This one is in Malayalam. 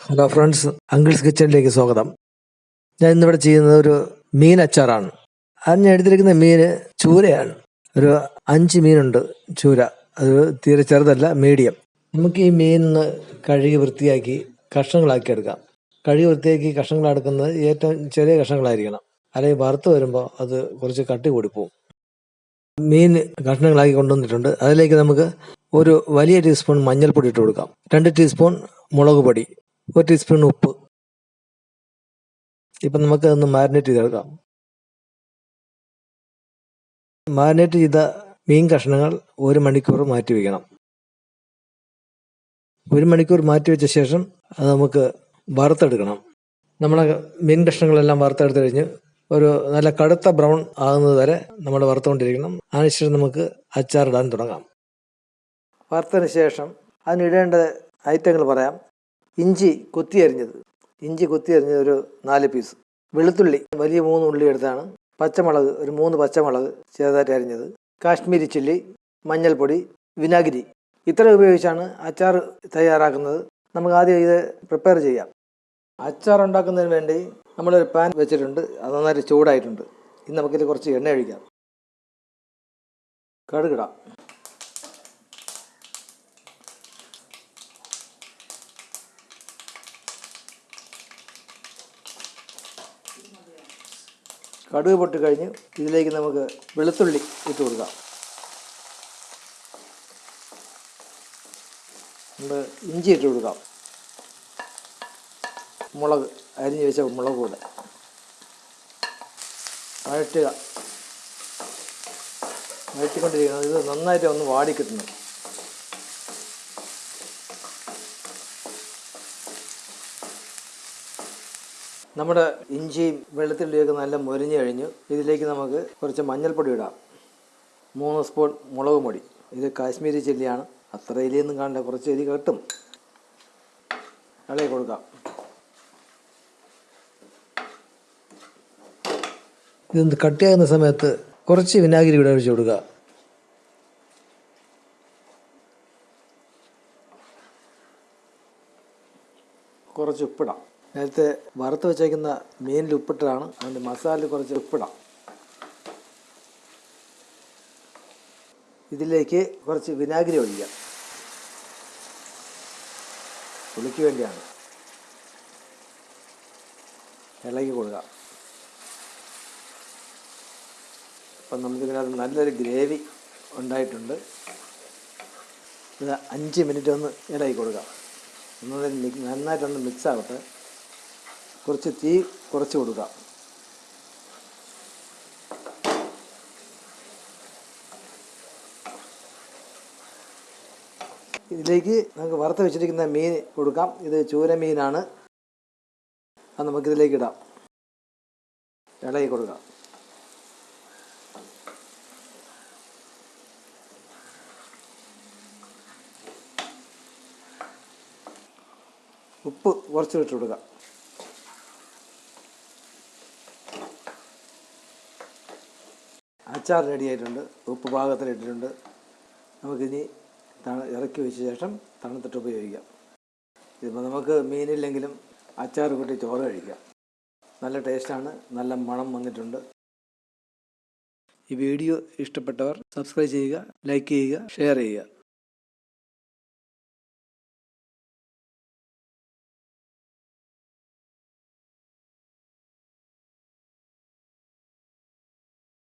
ഹലോ ഫ്രണ്ട്സ് അങ്കിൾസ് കിച്ചണിലേക്ക് സ്വാഗതം. ഞാൻ ഇന്നിവിടെ ചെയ്യുന്നത് ഒരു മീൻ അച്ചാറാണ്. ഞാൻ എടുത്തിരിക്കുന്ന മീൻ ചൂരയാണ്. ഒരു അഞ്ച് മീനുണ്ട് ചൂര. അത് തീരെ ചെറുതല്ല മീഡിയം. നമുക്ക് ഈ മീൻ കഴുകി വൃത്തിയാക്കി കഷ്ണങ്ങളാക്കി എടുക്കാം. കഴുകി വൃത്തിയാക്കി കഷ്ണങ്ങളെടുക്കുന്നത് ഏറ്റവും ചെറിയ കഷ്ണങ്ങളായിരിക്കണം. അല്ലെങ്കിൽ വറുത്ത് വരുമ്പോൾ അത് കുറച്ച് കട്ടി കൂടി പോകും മീൻ കഷ്ണങ്ങളാക്കി കൊണ്ടുവന്നിട്ടുണ്ട്. അതിലേക്ക് നമുക്ക് ഒരു വലിയ ടീസ്പൂൺ മഞ്ഞൾപ്പൊടി ഇട്ട് കൊടുക്കാം. രണ്ട് ടീസ്പൂൺ മുളക് പൊടി ഒരു ടീസ്പൂൺ ഉപ്പ്. ഇപ്പം നമുക്ക് അതൊന്ന് മാരിനേറ്റ് ചെയ്തെടുക്കാം. മാരിനേറ്റ് ചെയ്ത മീൻ കഷ്ണങ്ങൾ ഒരു മണിക്കൂർ മാറ്റി വയ്ക്കണം ഒരു മണിക്കൂർ മാറ്റി വെച്ച ശേഷം അത് നമുക്ക് വറുത്തെടുക്കണം. നമ്മളെ മീൻ കഷ്ണങ്ങളെല്ലാം വറുത്തെടുത്ത് കഴിഞ്ഞ് ഒരു നല്ല കടുത്ത ബ്രൗൺ ആകുന്നത് വരെ നമ്മൾ വറുത്തുകൊണ്ടിരിക്കണം. അതിനുശേഷം നമുക്ക് അച്ചാറിടാൻ തുടങ്ങാം. വറുത്തതിന് ശേഷം അതിനിടേണ്ട ഐറ്റങ്ങൾ പറയാം. ഇഞ്ചി കുത്തി അരിഞ്ഞത്. ഇഞ്ചി കുത്തി അരിഞ്ഞത് ഒരു നാല് പീസ് വെളുത്തുള്ളി വലിയ മൂന്ന് ഉള്ളി എടുത്താണ്. പച്ചമുളക് ഒരു മൂന്ന് പച്ചമുളക് ചെറുതായിട്ട് അരിഞ്ഞത്. കാശ്മീരി ചില്ലി മഞ്ഞൾപ്പൊടി വിനാഗിരി. ഇത്ര ഉപയോഗിച്ചാണ് അച്ചാർ തയ്യാറാക്കുന്നത്. നമുക്ക് ആദ്യം ഇത് പ്രിപ്പയർ ചെയ്യാം. അച്ചാർ ഉണ്ടാക്കുന്നതിന് വേണ്ടി നമ്മളൊരു പാൻ വെച്ചിട്ടുണ്ട്. അത് നന്നായിട്ട് ചൂടായിട്ടുണ്ട്. ഇനി നമുക്കിത് കുറച്ച് എണ്ണ ഒഴിക്കാം. കടുകിടാം. കടുക് പൊട്ടി കഴിഞ്ഞ് ഇതിലേക്ക് നമുക്ക് വെളുത്തുള്ളി ഇട്ട് കൊടുക്കാം. നമ്മൾ ഇഞ്ചി ഇട്ട് കൊടുക്കാം. മുളക് അരിഞ്ഞ് വെച്ച മുളക് കൂടെ. വഴറ്റുക. വഴറ്റിക്കൊണ്ടിരിക്കുന്നത് ഇത് നന്നായിട്ട് ഒന്ന് വാടി കിട്ടണം. നമ്മുടെ ഇഞ്ചിയും വെളുത്തുള്ളിയൊക്കെ നല്ല മുരിഞ്ഞു കഴിഞ്ഞു. ഇതിലേക്ക് നമുക്ക് കുറച്ച് മഞ്ഞൾപ്പൊടി ഇടാം. മൂന്ന് സ്പൂൺ മുളക് പൊടി. ഇത് കാശ്മീരി ചില്ലിയാണ്. അത്ര ഇലിയൊന്നും കാണണ്ട കുറച്ച് എരി കെട്ടും. ഇളകി കൊടുക്കാം. ഇതൊന്ന് കട്ടിയാകുന്ന സമയത്ത് കുറച്ച് വിനാഗിരി ഇവിടെ ഒഴിച്ചു കൊടുക്കുക. കുറച്ച് ഉപ്പിടാം. നേരത്തെ വറുത്ത് വെച്ചേക്കുന്ന മീനിൽ ഉപ്പിട്ടതാണ് അതിന്റെ മസാലയിൽ കുറച്ച് ഉപ്പിടാം. ഇതിലേക്ക് കുറച്ച് വിനാഗിരി ഒഴിക്കാം പുളിക്ക് വേണ്ടിയാണ്. ഇളകി കൊടുക്കാം അപ്പം നമുക്കിതിനകത്ത് നല്ലൊരു ഗ്രേവി ഉണ്ടായിട്ടുണ്ട്. ഇത് അഞ്ച് മിനിറ്റ് ഒന്ന് ഇളകി കൊടുക്കാം ഒന്നത് മിക് നന്നായിട്ടൊന്ന് മിക്സ് ആവട്ടെ. കുറച്ച് തീ കുറച്ച് കൊടുക്കുക ഇതിലേക്ക് നമുക്ക് വറുത്ത് വെച്ചിരിക്കുന്ന മീൻ കൊടുക്കാം. ഇത് ചൂര മീനാണ്. അത് നമുക്കിതിലേക്ക് ഇടാം. ഇളകി കൊടുക്കാം. ഉപ്പ് കുറച്ച് ഇട്ട് അച്ചാർ റെഡി ആയിട്ടുണ്ട്. ഉപ്പ് പാകത്തിലിട്ടിട്ടുണ്ട്. നമുക്കിനി തണ ഇറക്കി വെച്ച ശേഷം തണുത്തിട്ട് ഉപയോഗിക്കാം. ഇതിപ്പോൾ നമുക്ക് മീനില്ലെങ്കിലും അച്ചാർ കൂട്ടി ചോറ് കഴിക്കാം. നല്ല ടേസ്റ്റാണ് നല്ല മണം വന്നിട്ടുണ്ട്. ഈ വീഡിയോ ഇഷ്ടപ്പെട്ടവർ സബ്സ്ക്രൈബ് ചെയ്യുക ലൈക്ക് ചെയ്യുക ഷെയർ ചെയ്യുക.